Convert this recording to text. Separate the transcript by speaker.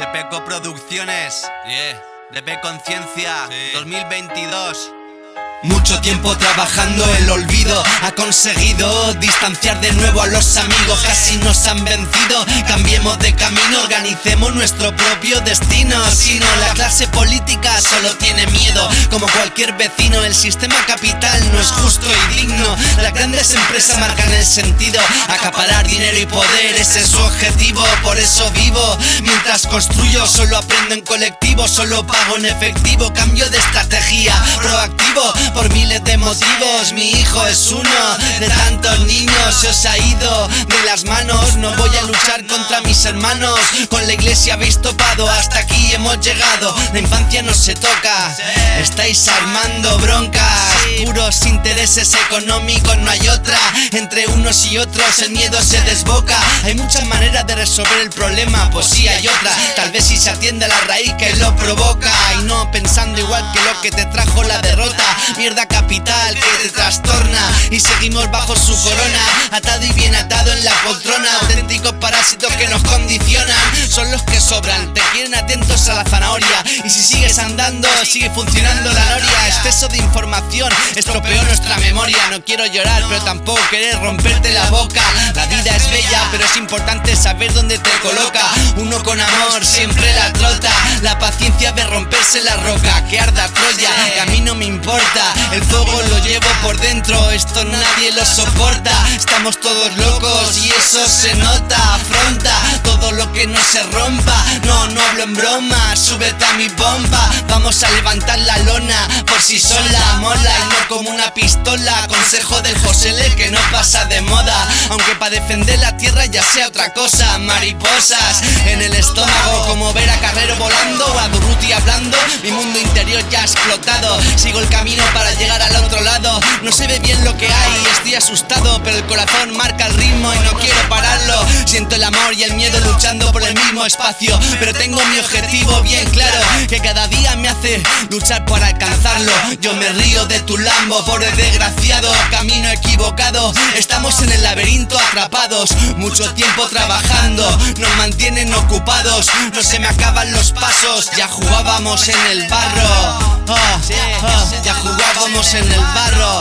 Speaker 1: De Peco Producciones, yeah. De P Conciencia, 2022.
Speaker 2: Mucho tiempo trabajando el olvido Ha conseguido distanciar de nuevo a los amigos. Casi nos han vencido. Cambiemos de camino, organicemos nuestro propio destino. Si no, la clase política solo tiene miedo. Como cualquier vecino, el sistema capital no es justo y digno. Las grandes empresas marcan el sentido. Acaparar dinero y poder, ese es su objetivo. Por eso vivo, mientras construyo Solo aprendo en colectivo, solo pago en efectivo. Cambio de estrategia, por miles de motivos. Mi hijo es uno de tantos niños. Se os ha ido de las manos. No voy a luchar contra hermanos Con la iglesia habéis topado Hasta aquí hemos llegado. La infancia no se toca Estáis armando broncas. Puros intereses económicos No hay otra. Entre unos y otros el miedo se desboca. Hay muchas maneras de resolver el problema Pues sí hay otra. Tal vez si se atiende a la raíz que lo provoca. Y no pensando igual que lo que te trajo la derrota. Mierda capital que te trastorna. Y seguimos bajo su corona, atado y bien atado en la poltrona. Auténticos parásitos que nos condicionan, son los que sobran Te quieren atentos a la zanahoria. Y si sigues andando, sigue funcionando la noria Exceso de información estropeó nuestra memoria. No quiero llorar, pero tampoco querer romperte la boca. La vida es bella, pero es importante saber dónde te coloca. Uno con amor siempre la trota. La paciencia de romperse la roca Que arda Troya, que a mí no me importa el fuego lo llevo por dentro, esto nadie lo soporta. Estamos todos locos y eso se nota que no se rompa. No, no hablo en broma, súbete a mi bomba. Vamos a levantar la lona por si sola Mola. Y no como una pistola Consejo del Josele que no pasa de moda. Aunque para defender la tierra ya sea otra cosa. Mariposas en el estómago Como ver a Carrero volando o a Durruti hablando. Mi mundo ya ha explotado. Sigo el camino para llegar al otro lado. No se ve bien lo que hay, estoy asustado Pero el corazón marca el ritmo y no quiero pararlo. Siento el amor y el miedo luchando por el mismo espacio Pero tengo mi objetivo bien claro Que cada día me hace luchar para alcanzarlo. Yo me río de tu lambo, pobre desgraciado Camino equivocado, estamos en el laberinto atrapados Mucho tiempo trabajando, nos mantienen ocupados No se me acaban los pasos, ya jugábamos en el barro Ah, ah, ya jugábamos en el barro,